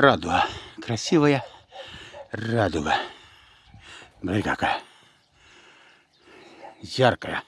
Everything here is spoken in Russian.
радуга. Красивая радуга. Смотри какая. Яркая.